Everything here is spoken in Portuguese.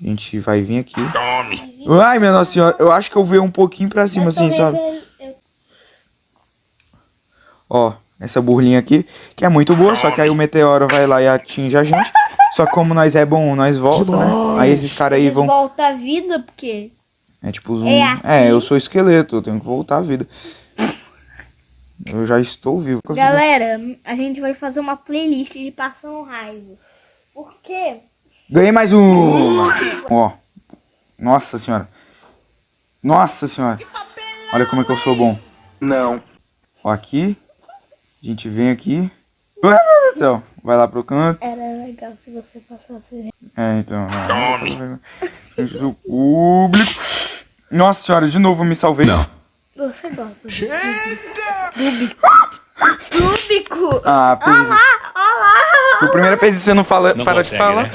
A gente vai vir aqui. Ai, minha nossa senhora. Eu acho que eu vou um pouquinho pra cima, assim, sabe? Ó, essa burlinha aqui, que é muito boa, só que aí o meteoro vai lá e atinge a gente. Só que como nós é bom, nós volta, né? Aí esses caras aí vão... Volta a vida, porque... É tipo zoom. É assim. É, eu sou esqueleto, eu tenho que voltar à vida. Eu já estou vivo. Galera, a gente vai fazer uma playlist de passando raiva. Por quê? Ganhei mais um! Ó. Nossa senhora. Nossa senhora. Olha como é que eu sou bom. Não. Ó, aqui. A gente vem aqui. Ai, meu Deus do céu. Vai lá pro canto. Era legal se você passasse. É, então. Tome. Frente do público. Nossa senhora, de novo eu me salvei. Não. Você gosta. Rúbico! Ah, Olha lá, olha lá! Por primeira vez você não fala, Não para consegue, de falar. né?